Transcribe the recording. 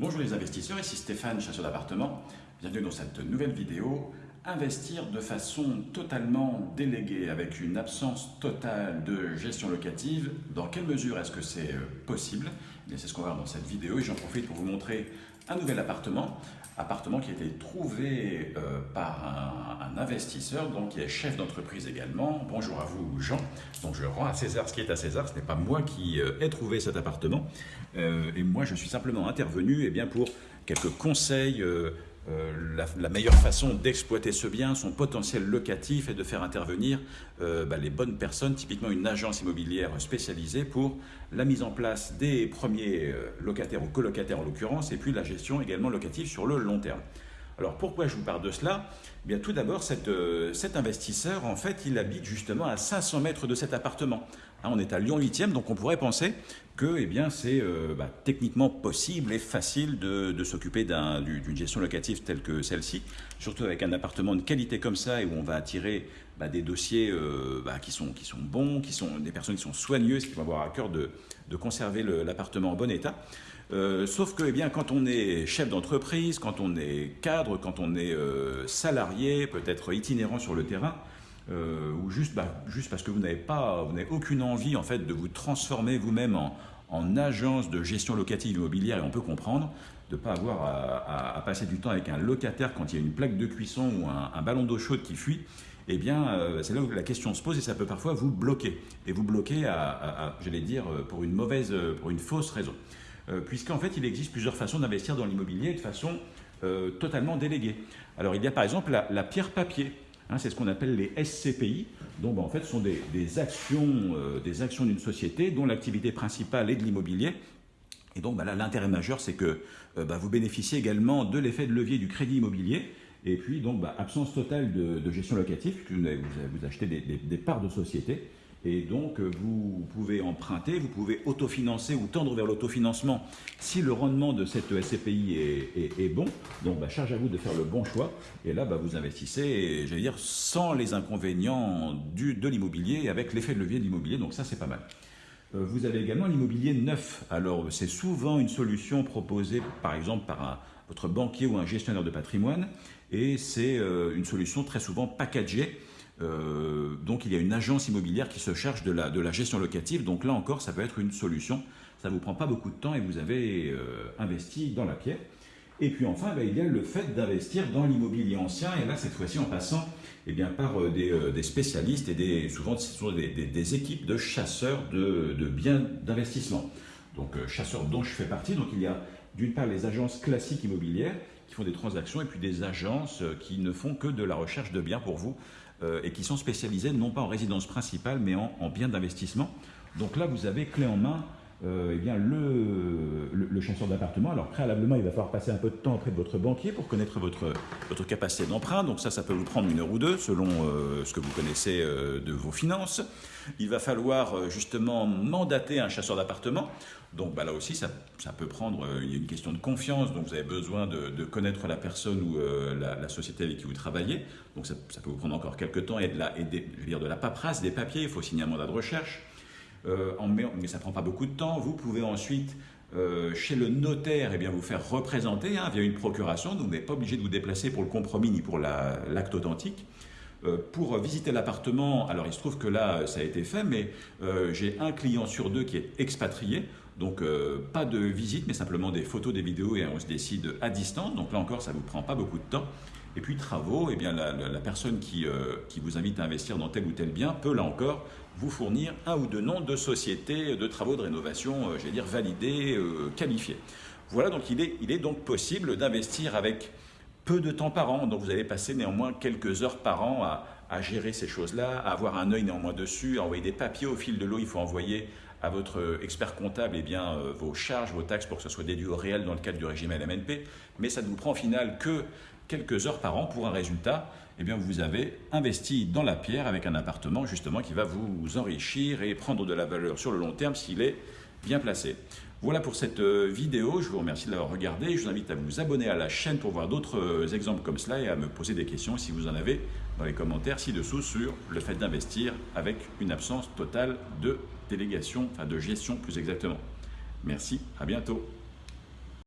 Bonjour les investisseurs, ici Stéphane, chasseur d'appartements. Bienvenue dans cette nouvelle vidéo. Investir de façon totalement déléguée avec une absence totale de gestion locative, dans quelle mesure est-ce que c'est euh, possible? Eh C'est ce qu'on va voir dans cette vidéo et j'en profite pour vous montrer un nouvel appartement, appartement qui a été trouvé euh, par investisseur, donc qui est chef d'entreprise également. Bonjour à vous Jean. Donc je rends à César ce qui est à César, ce n'est pas moi qui euh, ai trouvé cet appartement, et moi je suis simplement intervenu eh bien, pour quelques conseils euh, la, meilleure façon d'exploiter ce bien, son potentiel locatif, est de faire intervenir euh, bah, les bonnes personnes, typiquement une agence immobilière spécialisée pour la mise en place des premiers euh, locataires ou colocataires en l'occurrence, et puis la gestion également locative sur le long terme. Alors pourquoi je vous parle de cela? Eh bien, Tout d'abord, cet investisseur, en fait, il habite justement à 500 mètres de cet appartement. Hein, on est à Lyon 8e, donc on pourrait penser que eh bien, c'est euh, bah, techniquement possible et facile de, s'occuper d'une gestion locative telle que celle-ci, surtout avec un appartement de qualité comme ça et où on va attirer bah, des dossiers euh, bah, qui, sont, qui sont bons, qui sont des personnes qui sont soigneuses, qui vont avoir à cœur de, conserver l'appartement en bon état. Euh, sauf que eh bien, quand on est chef d'entreprise, quand on est cadre, quand on est salarié, peut-être itinérant sur le terrain, euh, ou juste, bah, juste parce que vous n'avez pas, vous n'avez aucune envie en fait de vous transformer vous-même en, en, agence de gestion locative immobilière, et on peut comprendre de ne pas avoir à, passer du temps avec un locataire quand il y a une plaque de cuisson ou un, ballon d'eau chaude qui fuit. Eh bien, euh, c'est là où la question se pose et ça peut parfois vous bloquer. Et vous bloquer, j'allais dire, pour une mauvaise, pour une fausse raison. Euh, puisqu'en fait, il existe plusieurs façons d'investir dans l'immobilier de façon totalement déléguée. Alors, il y a par exemple la, la pierre papier. Hein, c'est ce qu'on appelle les SCPI. Donc, ben, en fait, ce sont des, actions euh, des actions d'une société dont l'activité principale est de l'immobilier. Et donc, ben, là, l'intérêt majeur, c'est que euh, ben, vous bénéficiez également de l'effet de levier du crédit immobilier. Et puis, donc, absence totale de, gestion locative, vous, vous, achetez des parts de société. Et donc, euh, vous pouvez emprunter, vous pouvez autofinancer ou tendre vers l'autofinancement si le rendement de cette SCPI est, bon. Donc, bah, charge à vous de faire le bon choix. Et là, bah, vous investissez, j'allais dire, sans les inconvénients du, de l'immobilier, avec l'effet de levier de l'immobilier. Donc, ça, c'est pas mal. Euh, vous avez également l'immobilier neuf. Alors, c'est souvent une solution proposée, par exemple, par votre banquier ou un gestionnaire de patrimoine. Et c'est euh, une solution très souvent packagée euh, donc il y a une agence immobilière qui se charge de la, de la gestion locative. Donc là encore, ça peut être une solution. Ça ne vous prend pas beaucoup de temps et vous avez euh, investi dans la pierre. Et puis enfin, ben, il y a le fait d'investir dans l'immobilier ancien. Et là, cette fois-ci, en passant eh bien, par euh, des, spécialistes et des, souvent ce sont des, équipes de chasseurs de, de biens d'investissement. Donc chasseurs dont je fais partie. Donc il y a d'une part les agences classiques immobilières qui font des transactions et puis des agences qui ne font que de la recherche de biens pour vous euh, et qui sont spécialisés non pas en résidence principale, mais en, biens d'investissement. Donc là, vous avez clé en main euh, eh bien, le, chasseur d'appartement. Alors préalablement, il va falloir passer un peu de temps auprès de votre banquier pour connaître votre, votre capacité d'emprunt. Donc ça, ça peut vous prendre une heure ou deux selon euh, ce que vous connaissez de vos finances. Il va falloir justement mandater un chasseur d'appartement. Donc bah, là aussi, ça, peut prendre, euh, il y a une question de confiance, donc vous avez besoin de, connaître la personne ou euh, la, société avec qui vous travaillez. Donc ça, peut vous prendre encore quelques temps et de la, dire de la paperasse, des papiers, il faut signer un mandat de recherche. Euh, mais ça ne prend pas beaucoup de temps. Vous pouvez ensuite, chez le notaire, eh bien, vous faire représenter hein, via une procuration, donc vous n'êtes pas obligé de vous déplacer pour le compromis ni pour l'acte authentique. pour visiter l'appartement, alors il se trouve que là, ça a été fait, mais j'ai un client sur deux qui est expatrié. Donc euh, pas de visite, mais simplement des photos, des vidéos et on se décide à distance. Donc là encore, ça ne vous prend pas beaucoup de temps. Et puis travaux, eh bien, la, personne qui, euh, qui, vous invite à investir dans tel ou tel bien peut là encore vous fournir un ou deux noms de sociétés de travaux de rénovation, euh, j'allais dire validés, qualifiés. Voilà, donc il est, il est donc possible d'investir avec peu de temps par an. Donc vous allez passer néanmoins quelques heures par an à, à gérer ces choses-là, à avoir un œil néanmoins dessus, à envoyer des papiers au fil de l'eau. Il faut envoyer à votre expert comptable eh bien, euh, vos charges, vos taxes pour que ce soit déduit au réel dans le cadre du régime LMNP, mais ça ne vous prend au final que quelques heures par an pour un résultat, eh bien, vous avez investi dans la pierre avec un appartement justement qui va vous enrichir et prendre de la valeur sur le long terme s'il est bien placé. Voilà pour cette euh, vidéo, je vous remercie de l'avoir regardée, je vous invite à vous abonner à la chaîne pour voir d'autres euh, exemples comme cela et à me poser des questions si vous en avez les commentaires ci-dessous sur le fait d'investir avec une absence totale de délégation, enfin de gestion plus exactement. Merci, à bientôt.